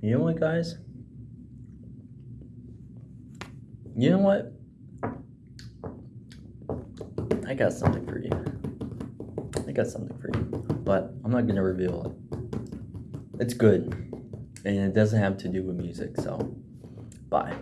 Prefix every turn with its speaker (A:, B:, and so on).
A: You know what, guys? You know what? I got something for you. I got something for you, but I'm not gonna reveal it. It's good, and it doesn't have to do with music, so bye.